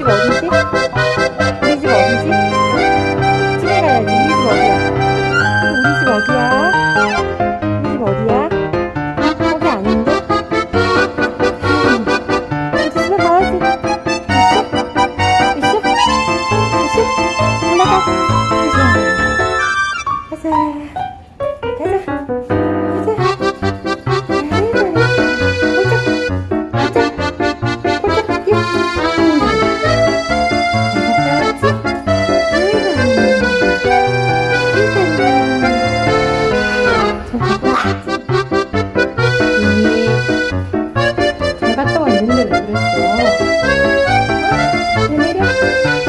집 어디지? 우리 집 어디지? 집에 가야지. 우리 집 어디야? 우리 집 어디야? 우리 집 어디야? 거기 아닌데? 음, 우리 집에 가야지. 있어? 있어? 있어? 올라가. 가자. 가자. ¿Se mira?